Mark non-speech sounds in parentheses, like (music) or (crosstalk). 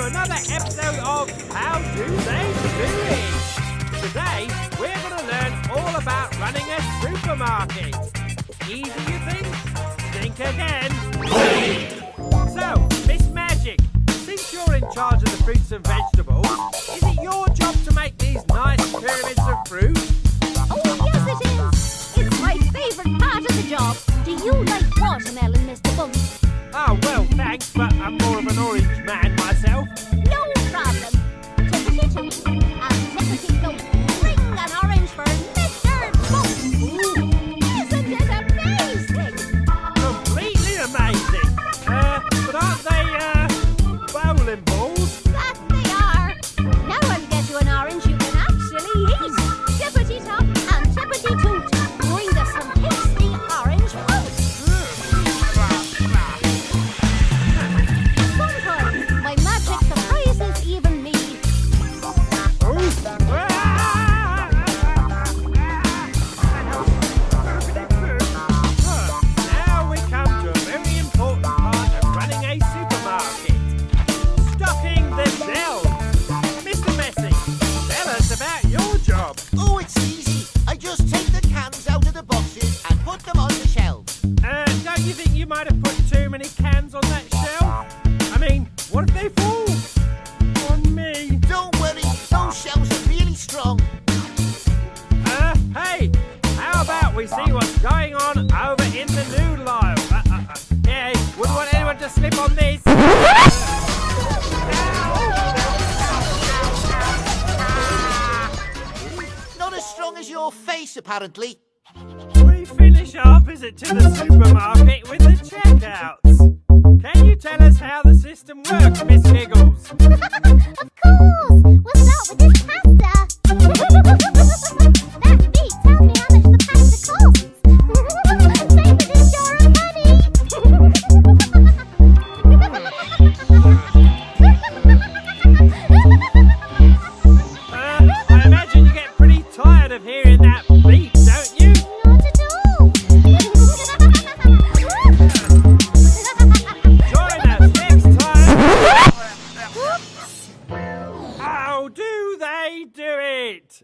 to another episode of How Do They Do It? Today, we're going to learn all about running a supermarket. Easy, you think? Think again. so, Miss Magic, since you're in charge of the fruits and vegetables, is it your job to make these nice pyramids of fruit? Thanks, but I'm more of an orange man myself. No problem. Toot and tippity afternoon, Lyle. Uh, (laughs) uh, uh. Yeah, wouldn't want anyone to slip on these. Not as strong as your face, apparently. We finish our visit to the supermarket with the checkouts. Can you tell us how the system works, Miss Giggles? (laughs) of course. that beat, don't you? Not at all. Join us next time. (laughs) How do they do it?